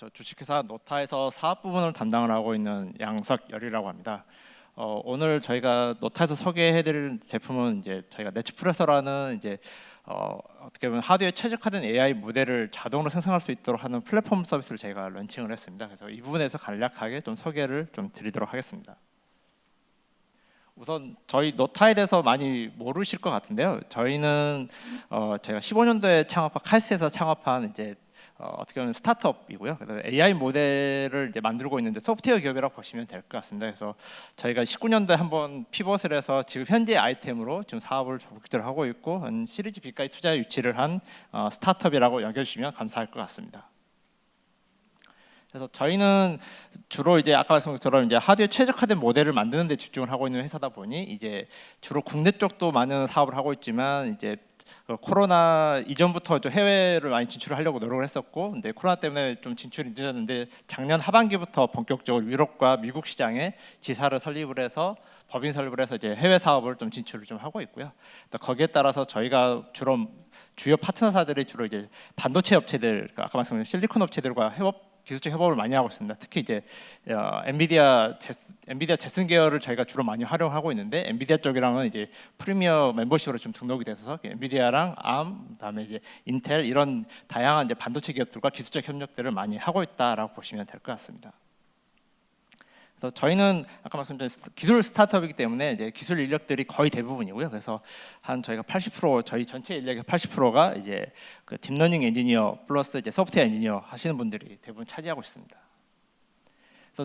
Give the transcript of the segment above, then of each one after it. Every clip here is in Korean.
저 주식회사 노타에서 사업 부분을 담당을 하고 있는 양석열이라고 합니다. 어, 오늘 저희가 노타에서 소개해드릴 제품은 이제 저희가 네츠프레서라는 이제 어, 어떻게 보면 하드웨어 최적화된 AI 모델을 자동으로 생성할 수 있도록 하는 플랫폼 서비스를 저희가 런칭을 했습니다. 그래서 이 부분에서 간략하게 좀 소개를 좀 드리도록 하겠습니다. 우선 저희 노타에 대해서 많이 모르실 것 같은데요. 저희는 어, 제가 15년도에 창업한 칼스에서 창업한 이제 어, 떻게 보면 스타트업이고요. AI 모델을 이제 만들고 있는데 소프트웨어 기업이라고 보시면 될 것 같습니다. 그래서 저희가 19년도에 한번 피벗을 해서 지금 현재 아이템으로 지금 사업을 본격적으로 하고 있고 한 시리즈 B까지 투자 유치를 한 어, 스타트업이라고 여겨주시면 감사할 것 같습니다. 그래서 저희는 주로 이제 아까 말씀드린 것처럼 이제 하드웨어 최적화된 모델을 만드는 데 집중을 하고 있는 회사다 보니 이제 주로 국내 쪽도 많은 사업을 하고 있지만 이제 그 코로나 이전부터 좀 해외를 많이 진출하려고 노력을 했었고 근데 코로나 때문에 좀 진출이 늦었는데 작년 하반기부터 본격적으로 유럽과 미국 시장에 지사를 설립을 해서 법인 설립을 해서 이제 해외 사업을 좀 진출을 좀 하고 있고요. 거기에 따라서 저희가 주로 주요 파트너사들이 주로 이제 반도체 업체들 아까 말씀드린 실리콘 업체들과 협업 기술적 협업을 많이 하고 있습니다. 특히 이제 어, 엔비디아 제스, 엔비디아 제슨 계열을 저희가 주로 많이 활용하고 있는데 엔비디아 쪽이랑은 이제 프리미어 멤버십으로 좀 등록이 돼서 엔비디아랑 Arm, 그다음에 이제 인텔 이런 다양한 이제 반도체 기업들과 기술적 협력들을 많이 하고 있다라고 보시면 될 것 같습니다. 그래서 저희는 아까 말씀드린 기술 스타트업이기 때문에 이제 기술 인력들이 거의 대부분이고요. 그래서 한 저희가 80% 저희 전체 인력의 80%가 이제 그 딥러닝 엔지니어 플러스 이제 소프트웨어 엔지니어 하시는 분들이 대부분 차지하고 있습니다.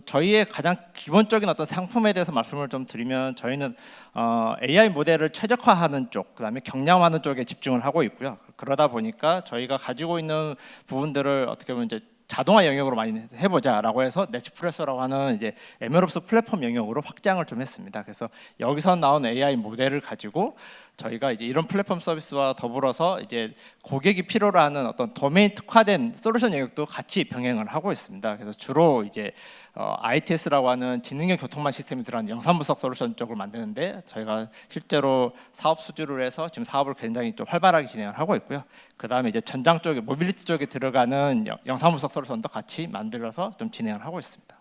저희의 가장 기본적인 어떤 상품에 대해서 말씀을 좀 드리면 저희는 어, AI 모델을 최적화하는 쪽, 그다음에 경량화하는 쪽에 집중을 하고 있고요. 그러다 보니까 저희가 가지고 있는 부분들을 어떻게 보면 이제 자동화 영역으로 많이 해보자라고 해서 네츠프레소라고 하는 이제 에메롭스 플랫폼 영역으로 확장을 좀 했습니다. 그래서 여기서 나온 AI 모델을 가지고 저희가 이제 이런 플랫폼 서비스와 더불어서 이제 고객이 필요로 하는 어떤 도메인 특화된 솔루션 영역도 같이 병행을 하고 있습니다. 그래서 주로 이제 어, ITS라고 하는 지능형 교통망 시스템이 들어간 영상 분석 솔루션 쪽을 만드는데 저희가 실제로 사업 수주를 해서 지금 사업을 굉장히 좀 활발하게 진행을 하고 있고요. 그 다음에 이제 전장 쪽에 모빌리티 쪽에 들어가는 영상 분석 솔루션도 같이 만들어서 좀 진행을 하고 있습니다.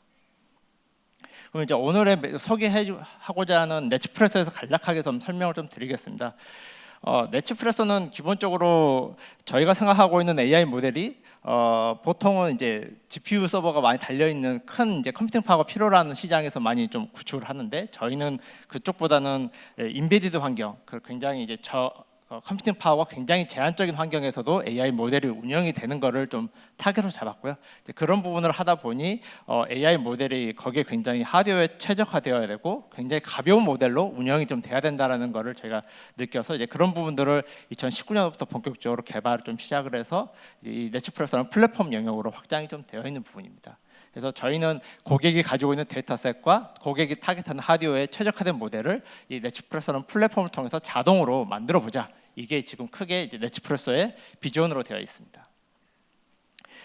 그럼 이제 오늘의 소개하고자 하는 NetsPresso에서 간략하게 좀 설명을 좀 드리겠습니다. 어, NetsPresso는 기본적으로 저희가 생각하고 있는 AI 모델이 어, 보통은 이제 GPU 서버가 많이 달려 있는 큰 이제 computing power가 필요로 하는 시장에서 많이 좀 구축을 하는데 저희는 그쪽보다는 embedded 환경, 그 굉장히 이제 저 어, computing power가 굉장히 제한적인 환경에서도 AI 모델이 운영이 되는 것을 좀 타겟으로 잡았고요. 그런 부분을 하다 보니 어, AI 모델이 거기에 굉장히 하드웨어에 최적화되어야 되고 굉장히 가벼운 모델로 운영이 좀 돼야 된다는 것을 제가 느껴서 이제 그런 부분들을 2019년부터 본격적으로 개발을 좀 시작을 해서 이 NetsPresso라는 플랫폼 영역으로 확장이 좀 되어 있는 부분입니다. 그래서 저희는 고객이 가지고 있는 dataset과 고객이 target하는 하드웨어에 최적화된 모델을 이 NetsPresso라는 플랫폼을 통해서 자동으로 만들어 보자. 이게 지금 크게 이제 NetsPresso의 비전으로 되어 있습니다.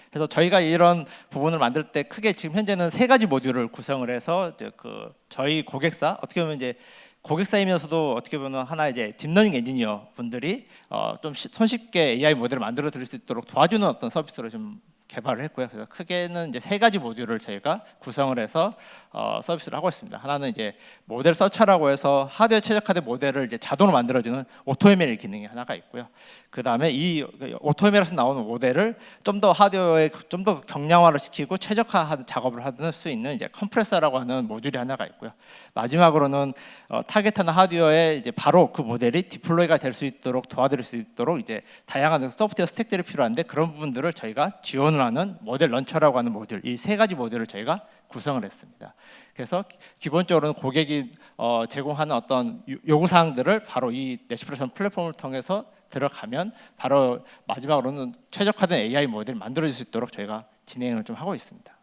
그래서 저희가 이런 부분을 만들 때 크게 지금 현재는 세 가지 모듈을 구성을 해서 그 저희 고객사 어떻게 보면 이제 고객사이면서도 어떻게 보면 하나 이제 deep learning 엔지니어 분들이 어 좀 손쉽게 AI 모델을 만들어 드릴 수 있도록 도와주는 어떤 서비스로 좀 개발을 했고요. 그래서 크게는 이제 세 가지 모듈을 저희가 구성을 해서 어, 서비스를 하고 있습니다. 하나는 이제 model searcher라고 해서 하드웨어 최적화된 모델을 이제 자동으로 만들어주는 AutoML 기능이 하나가 있고요. 그 다음에 이 AutoML에서 나오는 모델을 좀 더 하드웨어에 좀 더 경량화를 시키고 최적화하는 작업을 하는 수 있는 이제 compressor라고 하는 모듈이 하나가 있고요. 마지막으로는 어, target하는 하드웨어에 이제 바로 그 모델이 deploy가 될 수 있도록 도와드릴 수 있도록 이제 다양한 소프트웨어 stack들이 필요한데 그런 부분들을 저희가 지원을 하는 model launcher라고 하는 모듈 이 세 가지 모듈을 저희가 구성을 했습니다. 그래서 기본적으로는 고객이 어, 제공하는 어떤 요구 사항들을 바로 이 네시프레션 플랫폼을 통해서 들어가면 바로 마지막으로는 최적화된 AI 모델을 만들어질 수 있도록 저희가 진행을 좀 하고 있습니다.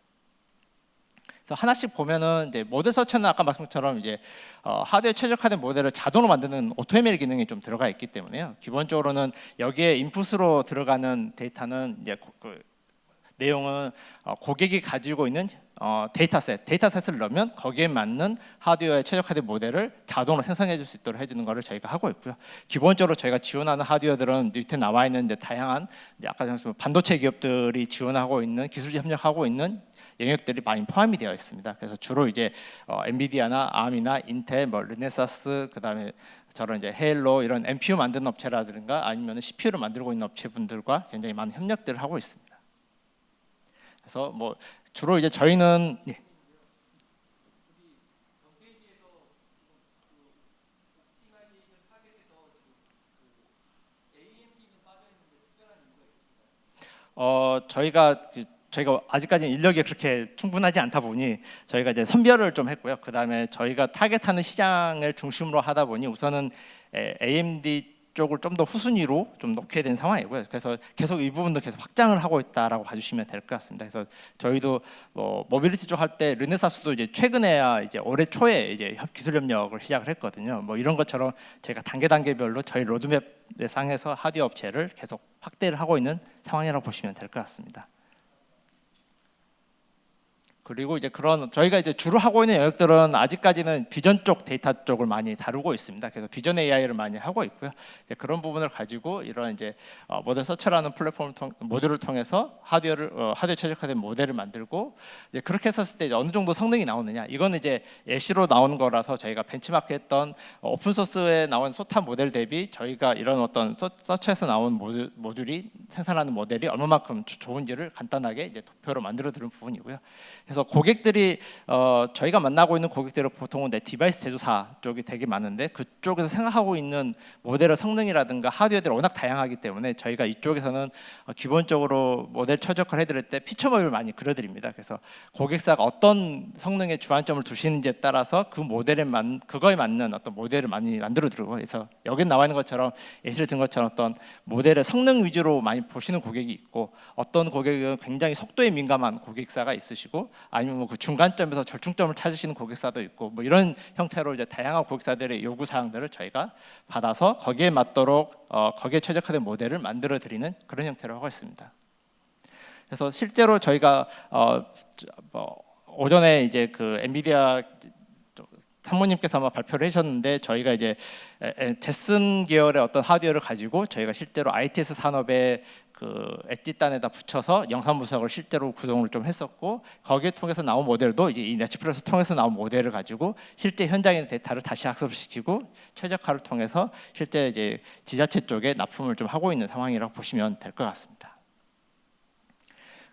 그래서 하나씩 보면은 이제 모델 서치는 아까 말씀처럼 이제 어, 하드웨어 최적화된 모델을 자동으로 만드는 오토메일 기능이 좀 들어가 있기 때문에요. 기본적으로는 여기에 인풋으로 들어가는 데이터는 이제 그 내용은 어, 고객이 가지고 있는 어, dataset, dataset을 넣으면 거기에 맞는 하드웨어에 최적화된 모델을 자동으로 생성해 줄 수 있도록 해주는 것을 저희가 하고 있고요. 기본적으로 저희가 지원하는 하드웨어들은 밑에 나와 있는 다양한 아까 말씀 반도체 기업들이 지원하고 있는 기술지 협력하고 있는 영역들이 많이 포함이 되어 있습니다. 그래서 주로 이제 어, NVIDIA나 Arm이나 Intel, 뭐 Renesas, 그다음에 저런 이제 Hailo 이런 NPU 만드는 업체라든가 아니면 CPU를 만들고 있는 업체분들과 굉장히 많은 협력들을 하고 있습니다. 그래서 뭐 주로 이제 저희는 예. 어 저희가 그 저희가 아직까지 인력이 그렇게 충분하지 않다 보니 저희가 이제 선별을 좀 했고요. 그 다음에 저희가 타겟하는 시장을 중심으로 하다 보니 우선은 AMD 쪽을 좀 더 후순위로 좀 놓게 된 상황이고요. 그래서 계속 이 부분도 계속 확장을 하고 있다라고 봐주시면 될 것 같습니다. 그래서 저희도 뭐 모빌리티 쪽 할 때 Renesas도 이제 최근에야 이제 올해 초에 이제 기술 협력을 시작을 했거든요. 뭐 이런 것처럼 제가 단계 단계별로 저희 로드맵 상에서 하드웨어 업체를 계속 확대를 하고 있는 상황이라고 보시면 될 것 같습니다. 그리고 이제 그런 저희가 이제 주로 하고 있는 영역들은 아직까지는 비전 쪽 데이터 쪽을 많이 다루고 있습니다. 그래서 비전 AI를 많이 하고 있고요. 이제 그런 부분을 가지고 이런 이제 어, model searcher라는 플랫폼을 통 모듈을 통해서 하드웨어를 어, 하드웨어 최적화된 모델을 만들고 이제 그렇게 했었을 때 어느 정도 성능이 나오느냐 이거는 이제 예시로 나오는 거라서 저희가 benchmark했던 어, open source에 나온 SOTA 모델 대비 저희가 이런 어떤 서, 서처에서 나온 모듈, 모듈이 생산하는 모델이 얼마만큼 좋은지를 간단하게 이제 도표로 만들어 드는 부분이고요. 그래서 고객들이 어, 저희가 만나고 있는 고객들은 보통은 내 device 제조사 쪽이 되게 많은데 그쪽에서 생각하고 있는 모델의 성능이라든가 하드웨어들이 워낙 다양하기 때문에 저희가 이쪽에서는 어, 기본적으로 모델 최적화를 해드릴 때 피처맵을 많이 그려드립니다. 그래서 고객사가 어떤 성능에 주안점을 두시는지에 따라서 그 모델에 맞 그거에 맞는 어떤 모델을 많이 만들어 드리고 그래서 여기 나와 있는 것처럼 예시를 든 것처럼 어떤 모델의 성능 위주로 많이 보시는 고객이 있고 어떤 고객은 굉장히 속도에 민감한 고객사가 있으시고 아니면 뭐 그 중간점에서 절충점을 찾으시는 고객사도 있고 뭐 이런 형태로 이제 다양한 고객사들의 요구 사항들을 저희가 받아서 거기에 맞도록 어, 거기에 최적화된 모델을 만들어 드리는 그런 형태로 하고 있습니다. 그래서 실제로 저희가 어, 뭐 오전에 이제 그 엔비디아 사모님께서 아마 발표를 하셨는데 저희가 이제 제슨 계열의 어떤 하드웨어를 가지고 저희가 실제로 ITS 산업에 그 엣지단에다 붙여서 영상 분석을 실제로 구동을 좀 했었고 거기에 통해서 나온 모델도 이제 이 네츠플러스 통해서 나온 모델을 가지고 실제 현장의 데이터를 다시 학습시키고 최적화를 통해서 실제 이제 지자체 쪽에 납품을 좀 하고 있는 상황이라고 보시면 될 것 같습니다.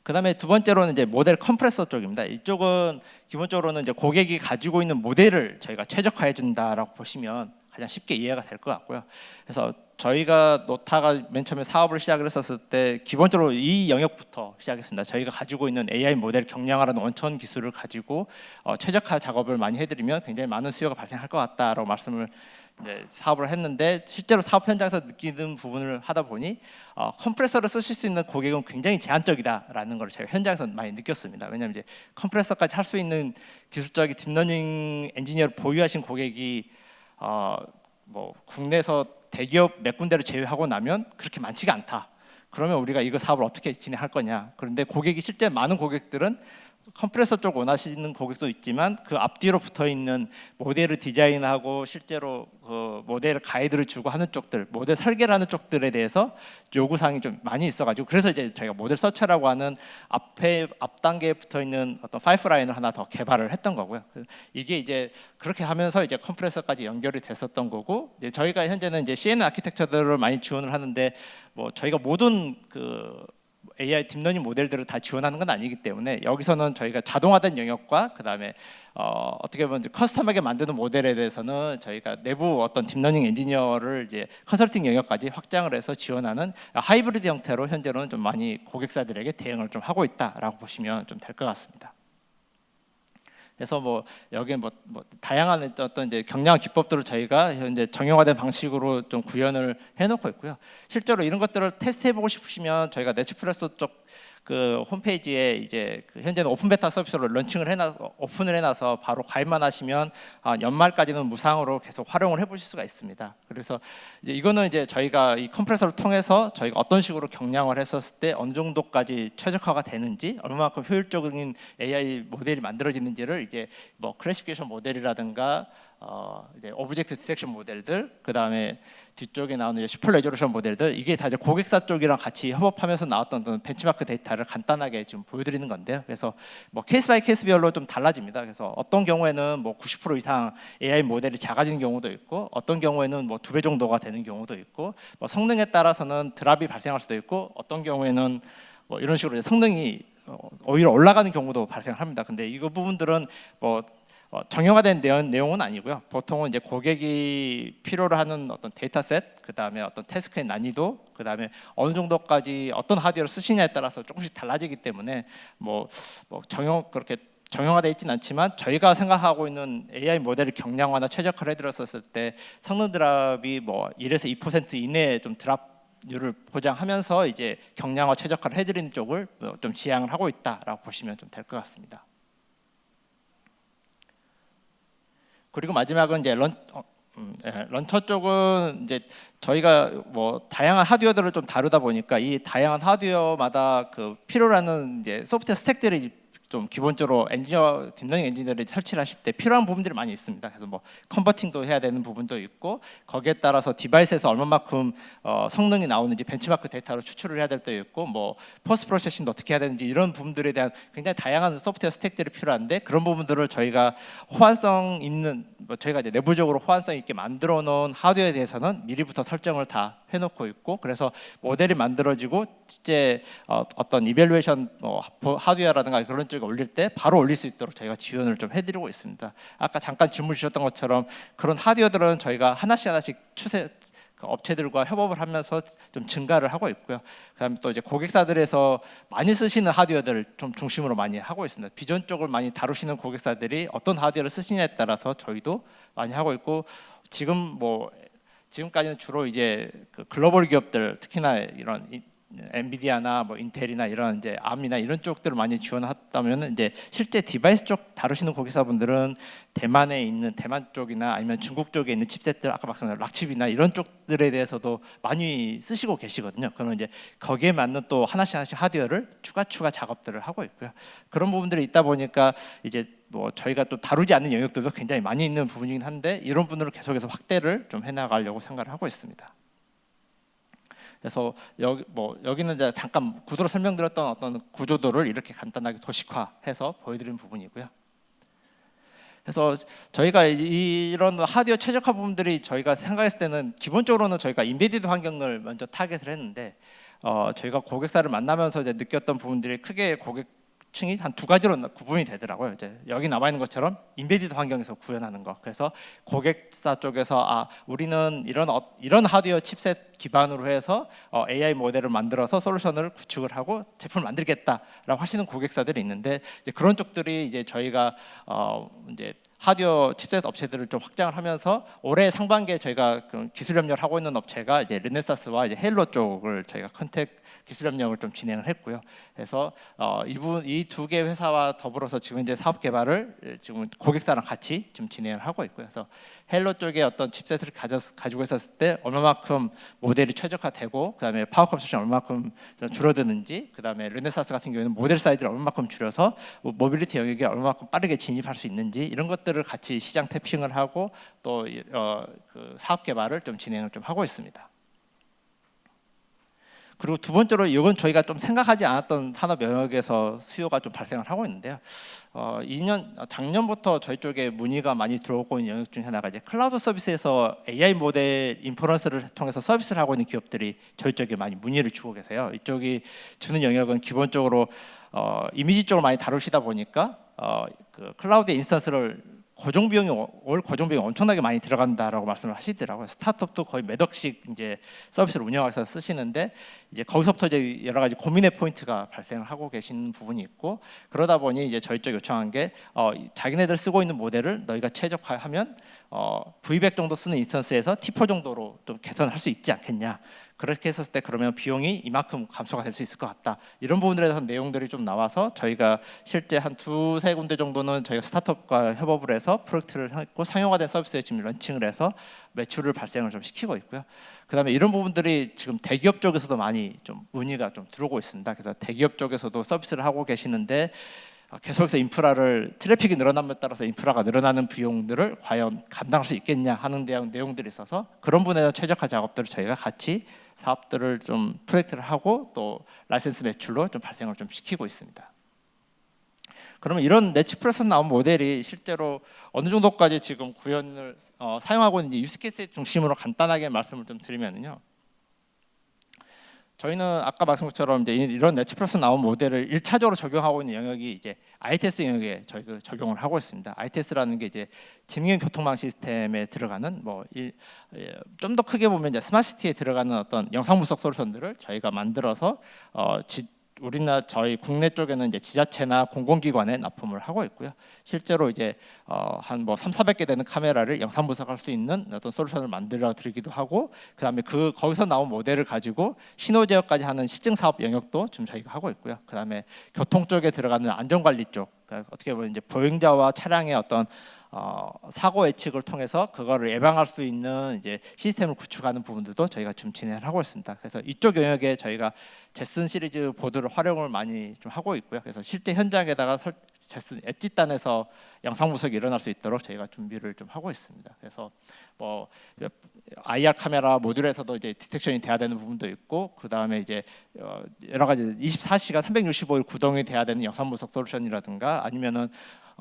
그다음에 두 번째로는 이제 모델 컴프레서 쪽입니다. 이쪽은 기본적으로는 이제 고객이 가지고 있는 모델을 저희가 최적화해 준다라고 보시면 가장 쉽게 이해가 될 것 같고요. 그래서 저희가 노타가 맨 처음에 사업을 시작을 했었을 때 기본적으로 이 영역부터 시작했습니다. 저희가 가지고 있는 AI 모델 경량화라는 원천 기술을 가지고 어, 최적화 작업을 많이 해드리면 굉장히 많은 수요가 발생할 것 같다라고 말씀을 사업을 했는데 실제로 사업 현장에서 느끼는 부분을 하다 보니 어, compressor를 쓰실 수 있는 고객은 굉장히 제한적이다라는 걸 제가 현장에서 많이 느꼈습니다. 왜냐하면 이제 compressor까지 할 수 있는 기술적인 deep learning 엔지니어를 보유하신 고객이 어, 뭐 국내에서 대기업 몇 군데를 제외하고 나면 그렇게 많지가 않다. 그러면 우리가 이거 사업을 어떻게 진행할 거냐. 그런데 고객이 실제 많은 고객들은 컴프레서 쪽 원하시는 고객도 있지만 그 앞뒤로 붙어 있는 모델을 디자인하고 실제로 그 모델 가이드를 주고 하는 쪽들, 모델 설계를 하는 쪽들에 대해서 요구 사항이 좀 많이 있어가지고 그래서 이제 저희가 모델 서처라고 하는 앞에 앞 단계에 붙어 있는 어떤 파이프라인을 하나 더 개발을 했던 거고요. 이게 이제 그렇게 하면서 이제 컴프레서까지 연결이 됐었던 거고 이제 저희가 현재는 이제 CNN 아키텍처들을 많이 지원을 하는데 뭐 저희가 모든 그 AI deep learning 모델들을 다 지원하는 건 아니기 때문에 여기서는 저희가 자동화된 영역과 그 다음에 어, 어떻게 보면 custom하게 만드는 모델에 대해서는 저희가 내부 어떤 deep learning 엔지니어를 이제 컨설팅 영역까지 확장을 해서 지원하는 하이브리드 형태로 현재로는 좀 많이 고객사들에게 대응을 좀 하고 있다라고 보시면 좀 될 것 같습니다. 그래서 뭐 여기 뭐, 뭐 다양한 어떤 이제 경량 기법들을 저희가 현재 정형화된 방식으로 좀 구현을 해놓고 있고요. 실제로 이런 것들을 테스트해보고 싶으시면 저희가 NetsPresso 쪽 그 홈페이지에 이제 그 현재는 open beta 서비스로 launching을 해놔 open을 해놔서 바로 가입만 하시면 아, 연말까지는 무상으로 계속 활용을 해보실 수가 있습니다. 그래서 이제 이거는 이제 저희가 이 compressor를 통해서 저희가 어떤 식으로 경량을 했었을 때 어느 정도까지 최적화가 되는지 얼마만큼 효율적인 AI 모델이 만들어지는지를 이제 뭐 classification 모델이라든가 어 이제 object detection 모델들 그 다음에 뒤쪽에 나오는 이제 super resolution 모델들 이게 다 이제 고객사 쪽이랑 같이 협업하면서 나왔던 벤치마크 데이터를 간단하게 지금 보여드리는 건데요. 그래서 뭐 case by case별로 좀 달라집니다. 그래서 어떤 경우에는 뭐 90% 이상 AI 모델이 작아지는 경우도 있고 어떤 경우에는 뭐 두 배 정도가 되는 경우도 있고 뭐 성능에 따라서는 drop이 발생할 수도 있고 어떤 경우에는 뭐 이런 식으로 성능이 어, 오히려 올라가는 경우도 발생합니다. 근데 이거 부분들은 뭐 어, 정형화된 내용, 은 아니고요. 보통은 이제 고객이 필요로 하는 어떤 데이터셋, 그 다음에 어떤 태스크의 난이도, 그 다음에 어느 정도까지 어떤 하드웨어를 쓰시냐에 따라서 조금씩 달라지기 때문에 뭐, 뭐 정형 그렇게 정형화되어 있지는 않지만 저희가 생각하고 있는 AI 모델을 경량화나 최적화를 해드렸었을 때 성능 드랍이 뭐 1에서 2% 이내에 좀 드랍률을 보장하면서 이제 경량화 최적화를 해드리는 쪽을 좀 지향을 하고 있다라고 보시면 좀 될 것 같습니다. 그리고 마지막은 이제 런 어, 음, 예, launcher 쪽은 이제 저희가 뭐 다양한 하드웨어들을 좀 다루다 보니까 이 다양한 하드웨어마다 그 필요로 하는 이제 소프트웨어 stack들이 좀 기본적으로 엔지니어 deep learning 엔지니어들이 설치를 하실 때 필요한 부분들이 많이 있습니다. 그래서 뭐 converting도 해야 되는 부분도 있고 거기에 따라서 device에서 얼마만큼 어, 성능이 나오는지 벤치마크 데이터로 추출을 해야 될 때도 있고 뭐 post processing도 어떻게 해야 되는지 이런 부분들에 대한 굉장히 다양한 소프트웨어 stack들이 필요한데 그런 부분들을 저희가 호환성 있는 뭐 저희가 이제 내부적으로 호환성 있게 만들어 놓은 하드웨어에 대해서는 미리부터 설정을 다 해놓고 있고 그래서 모델이 만들어지고 실제 어, 떤 evaluation 뭐 하드웨어라든가 그런 쪽에 올릴 때 바로 올릴 수 있도록 저희가 지원을 좀 해드리고 있습니다. 아까 잠깐 질문 주셨던 것처럼 그런 하드웨어들은 저희가 하나씩 하나씩 추세 그 업체들과 협업을 하면서 좀 증가를 하고 있고요. 그다음에 또 이제 고객사들에서 많이 쓰시는 하드웨어들을 좀 중심으로 많이 하고 있습니다. 비전 쪽을 많이 다루시는 고객사들이 어떤 하드웨어를 쓰시냐에 따라서 저희도 많이 하고 있고 지금 뭐 지금까지는 주로 이제 그 글로벌 기업들 특히나 이런 NVIDIA나 뭐 Intel이나 이런 이제 Arm이나 이런 쪽들을 많이 지원했다면 이제 실제 device 쪽 다루시는 고객사분들은 대만에 있는 대만 쪽이나 아니면 중국 쪽에 있는 칩셋들 아까 말씀하신 락칩이나 이런 쪽들에 대해서도 많이 쓰시고 계시거든요. 그러면 이제 거기에 맞는 또 하나씩 하나씩 하드웨어를 추가 추가 작업들을 하고 있고요. 그런 부분들이 있다 보니까 이제 뭐 저희가 또 다루지 않는 영역들도 굉장히 많이 있는 부분이긴 한데 이런 분들을 계속해서 확대를 좀 해나가려고 생각을 하고 있습니다. 그래서 여기 뭐 여기는 이제 잠깐 구도로 설명드렸던 어떤 구조도를 이렇게 간단하게 도식화해서 보여드리는 부분이고요. 그래서 저희가 이런 하드웨어 최적화 부분들이 저희가 생각했을 때는 기본적으로는 저희가 embedded 환경을 먼저 target을 했는데 어, 저희가 고객사를 만나면서 이제 느꼈던 부분들이 크게 고객 층이 한 두 가지로 구분이 되더라고요. 이제 여기 나와 있는 것처럼 embedded 환경에서 구현하는 거. 그래서 고객사 쪽에서 아 우리는 이런 어, 이런 하드웨어 칩셋 기반으로 해서 어, AI 모델을 만들어서 솔루션을 구축을 하고 제품을 만들겠다라고 하시는 고객사들이 있는데 이제 그런 쪽들이 이제 저희가 어, 이제 하드웨어 칩셋 업체들을 좀 확장을 하면서 올해 상반기에 저희가 그 기술 협력을 하고 있는 업체가 이제 르네사스와 이제 헤일로 쪽을 저희가 contact 기술 협력을 좀 진행을 했고요. 그래서 어, 이분 이 두 개 회사와 더불어서 지금 이제 사업 개발을 지금 고객사랑 같이 좀 진행을 하고 있고요. 그래서 헤일로 쪽에 어떤 칩셋을 가져, 가지고 있었을 때 얼마만큼 모델이 최적화되고 그다음에 power consumption 얼마만큼 줄어드는지 그다음에 르네사스 같은 경우에는 모델 사이즈를 얼마만큼 줄여서 뭐 모빌리티 영역에 얼마만큼 빠르게 진입할 수 있는지 이런 것들 을 같이 시장 tapping을 하고 또 어, 그 사업 개발을 좀 진행을 좀 하고 있습니다. 그리고 두 번째로 이건 저희가 좀 생각하지 않았던 산업 영역에서 수요가 좀 발생을 하고 있는데요. 어, 2년 작년부터 저희 쪽에 문의가 많이 들어오고 있는 영역 중 하나가 이제 클라우드 서비스에서 AI 모델 inference를 통해서 서비스를 하고 있는 기업들이 저희 쪽에 많이 문의를 주고 계세요. 이쪽이 주는 영역은 기본적으로 어, 이미지 쪽을 많이 다루시다 보니까 어, 그 클라우드 instance를 고정 비용이 어- 월 고정 비용이 엄청나게 많이 들어간다라고 말씀을 하시더라고요. 스타트업도 거의 몇 억씩 이제 서비스를 운영해서 쓰시는데 이제 거기서부터 이제 여러 가지 고민의 포인트가 발생을 하고 계신 부분이 있고 그러다 보니 이제 저희 쪽 요청한 게 어, 이 자기네들 쓰고 있는 모델을 너희가 최적화하면 어, V100 정도 쓰는 instance에서 T4 정도로 좀 개선할 수 있지 않겠냐. 그렇게 했었을 때 그러면 비용이 이만큼 감소가 될 수 있을 것 같다. 이런 부분들에 대해서 내용들이 좀 나와서 저희가 실제 한 두세 군데 정도는 저희가 스타트업과 협업을 해서 프로젝트를 했고 상용화된 서비스에 지금 런칭을 해서 매출을 발생을 좀 시키고 있고요. 그다음에 이런 부분들이 지금 대기업 쪽에서도 많이 좀 문의가 좀 들어오고 있습니다. 그래서 대기업 쪽에서도 서비스를 하고 계시는데 어, 계속해서 인프라를 트래픽이 늘어남에 따라서 인프라가 늘어나는 비용들을 과연 감당할 수 있겠냐 하는 대한 내용들이 있어서 그런 분야에서 최적화 작업들을 저희가 같이 사업들을 좀 프로젝트를 하고 또 라이센스 매출로 좀 발생을 좀 시키고 있습니다. 그러면 이런 넷츠프레소 나온 모델이 실제로 어느 정도까지 지금 구현을 어, 사용하고 있는지 use case 중심으로 간단하게 말씀을 좀 드리면요. 저희는 아까 말씀한 것처럼 이제 이런 넷츠프레소 나온 모델을 1차적으로 적용하고 있는 영역이 이제 ITS 영역에 저희가 적용을 하고 있습니다. ITS라는 게 이제 지능형 교통망 시스템에 들어가는 뭐 좀 더 크게 보면 이제 스마트시티에 들어가는 어떤 영상 분석 솔루션들을 저희가 만들어서 어, 지, 우리나라 저희 국내 쪽에는 이제 지자체나 공공기관에 납품을 하고 있고요. 실제로 이제 어, 한뭐 3, 400개 되는 카메라를 영상 분석할 수 있는 어떤 솔루션을 만들어 드리기도 하고 그다음에 그 거기서 나온 모델을 가지고 신호 제어까지 하는 실증 사업 영역도 지금 저희가 하고 있고요. 그다음에 교통 쪽에 들어가는 안전 관리 쪽 그러니까 어떻게 보면 이제 보행자와 차량의 어떤 어, 사고 예측을 통해서 그거를 예방할 수 있는 이제 시스템을 구축하는 부분들도 저희가 좀 진행을 하고 있습니다. 그래서 이쪽 영역에 저희가 제슨 시리즈 보드를 활용을 많이 좀 하고 있고요. 그래서 실제 현장에다가 설, 제슨 엣지단에서 영상 분석이 일어날 수 있도록 저희가 준비를 좀 하고 있습니다. 그래서 뭐 IR 카메라 모듈에서도 이제 디텍션이 돼야 되는 부분도 있고 그 다음에 이제 어, 여러 가지 24시간 365일 구동이 돼야 되는 영상 분석 솔루션이라든가 아니면은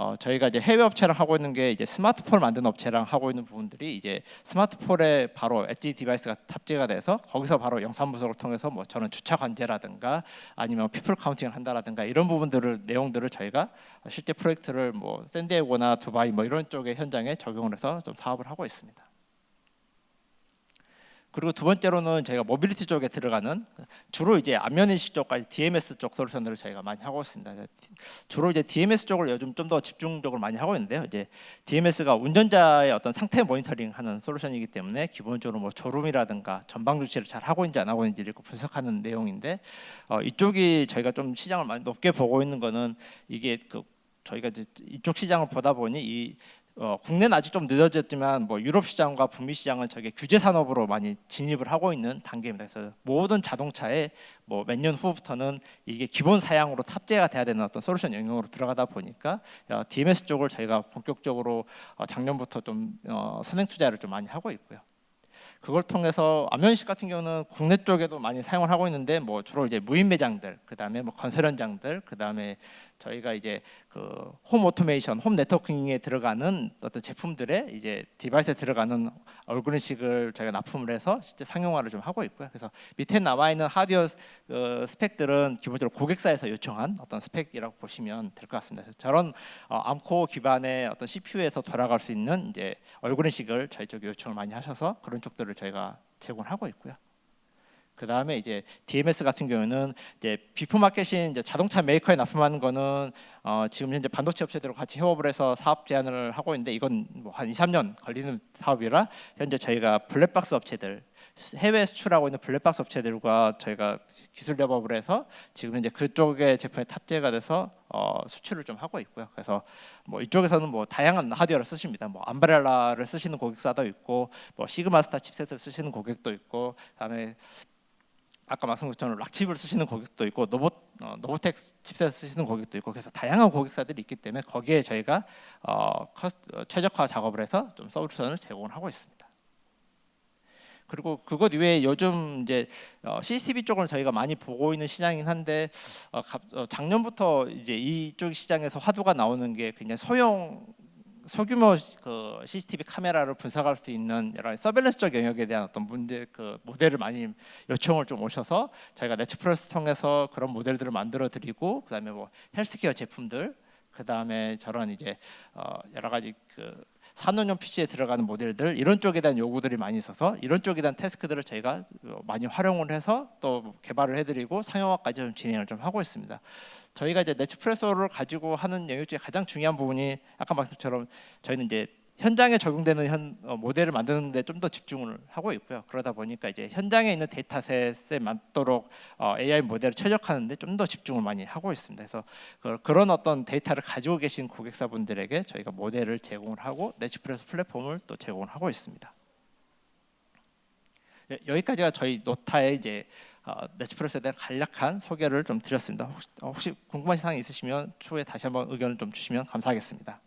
어, 저희가 이제 해외 업체랑 하고 있는 게 이제 smart pole 만드는 업체랑 하고 있는 부분들이 이제 smart pole에 바로 edge device가 탑재가 돼서 거기서 바로 영상 분석을 통해서 뭐 저는 주차 관제라든가 아니면 people counting을 한다라든가 이런 부분들을 내용들을 저희가 실제 프로젝트를 뭐 샌디에고나 두바이 뭐 이런 쪽의 현장에 적용을 해서 좀 사업을 하고 있습니다. 그리고 두 번째로는 저희가 모빌리티 쪽에 들어가는 주로 이제 안면 인식 쪽까지 DMS 쪽 솔루션들을 저희가 많이 하고 있습니다. 주로 이제 DMS 쪽을 요즘 좀 더 집중적으로 많이 하고 있는데요. 이제 DMS가 운전자의 어떤 상태 모니터링하는 솔루션이기 때문에 기본적으로 뭐 졸음이라든가 전방 주시를 잘 하고 있는지 안 하고 있는지를 분석하는 내용인데 어, 이쪽이 저희가 좀 시장을 많이 높게 보고 있는 거는 이게 그 저희가 이쪽 시장을 보다 보니 이 어, 국내는 아직 좀 늦어졌지만 뭐 유럽 시장과 북미 시장은 저게 규제 산업으로 많이 진입을 하고 있는 단계입니다. 그래서 모든 자동차에 뭐 몇 년 후부터는 이게 기본 사양으로 탑재가 돼야 되는 어떤 솔루션 영역으로 들어가다 보니까 어, DMS 쪽을 저희가 본격적으로 어, 작년부터 좀 어, 선행 투자를 좀 많이 하고 있고요. 그걸 통해서 안면 인식 같은 경우는 국내 쪽에도 많이 사용을 하고 있는데 뭐 주로 이제 무인 매장들, 그다음에 뭐 건설 현장들, 그다음에 저희가 이제 그 홈 오토메이션, home networking에 들어가는 어떤 제품들의 이제 device에 들어가는 얼굴인식을 저희가 납품을 해서 실제 상용화를 좀 하고 있고요. 그래서 밑에 나와 있는 하드웨어 어, 스펙들은 기본적으로 고객사에서 요청한 어떤 스펙이라고 보시면 될 것 같습니다. 저런 어, Arm core 기반의 어떤 CPU에서 돌아갈 수 있는 이제 얼굴인식을 저희 쪽에 요청을 많이 하셔서 그런 쪽들을 저희가 제공하고 있고요. 그 다음에 이제 DMS 같은 경우는 이제 비포 마켓인 이제 자동차 메이커에 납품하는 거는 어 지금 현재 반도체 업체들과 같이 협업을 해서 사업 제안을 하고 있는데 이건 뭐 한 2, 3년 걸리는 사업이라 현재 저희가 블랙박스 업체들 해외 수출하고 있는 블랙박스 업체들과 저희가 기술 협업을 해서 지금 현재 그쪽의 제품에 탑재가 돼서 어, 수출을 좀 하고 있고요. 그래서 뭐 이쪽에서는 뭐 다양한 하드웨어를 쓰십니다. 뭐 암브렐라를 쓰시는 고객사도 있고, 뭐 시그마스타 칩셋을 쓰시는 고객도 있고, 그다음에 아까 말씀드린 것처럼 락칩을 쓰시는 고객도 있고 노바 어, 노바텍 칩셋 쓰시는 고객도 있고 그래서 다양한 고객사들이 있기 때문에 거기에 저희가 어, 커스, 어, 최적화 작업을 해서 좀 솔루션을 제공을 하고 있습니다. 그리고 그것 이외에 요즘 이제 어, CCTV 쪽을 저희가 많이 보고 있는 시장이긴 한데 어, 어, 작년부터 이제 이쪽 시장에서 화두가 나오는 게 굉장히 소형 소규모 그 CCTV 카메라를 분석할 수 있는 여러 서벨런스적 영역에 대한 어떤 문제 그 모델을 많이 요청을 좀 오셔서 저희가 네츠프레스 통해서 그런 모델들을 만들어 드리고 그다음에 뭐 헬스케어 제품들 그 다음에 저런 이제 어, 여러 가지 그 산업용 PC에 들어가는 모델들 이런 쪽에 대한 요구들이 많이 있어서 이런 쪽에 대한 태스크들을 저희가 어, 많이 활용을 해서 또 개발을 해드리고 상용화까지 좀 진행을 좀 하고 있습니다. 저희가 이제 네츠프레소를 가지고 하는 영역 중에 가장 중요한 부분이 아까 말씀처럼 저희는 이제 현장에 적용되는 현, 어, 모델을 만드는데 좀 더 집중을 하고 있고요. 그러다 보니까 이제 현장에 있는 데이터셋에 맞도록 어, AI 모델을 최적화하는데 좀 더 집중을 많이 하고 있습니다. 그래서 그, 그런 어떤 데이터를 가지고 계신 고객사분들에게 저희가 모델을 제공을 하고 네츠프레소 플랫폼을 또 제공을 하고 있습니다. 예, 여기까지가 저희 노타의 이제 어, 네츠프레소에 대한 간략한 소개를 좀 드렸습니다. 혹시, 어, 혹시 궁금하신 사항 있으시면 추후에 다시 한번 의견을 좀 주시면 감사하겠습니다.